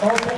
Okay.